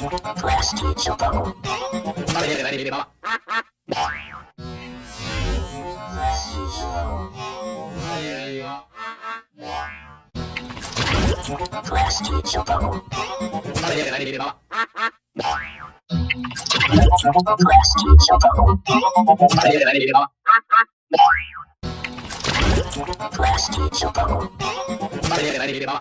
Plastic Chocobo. rumah.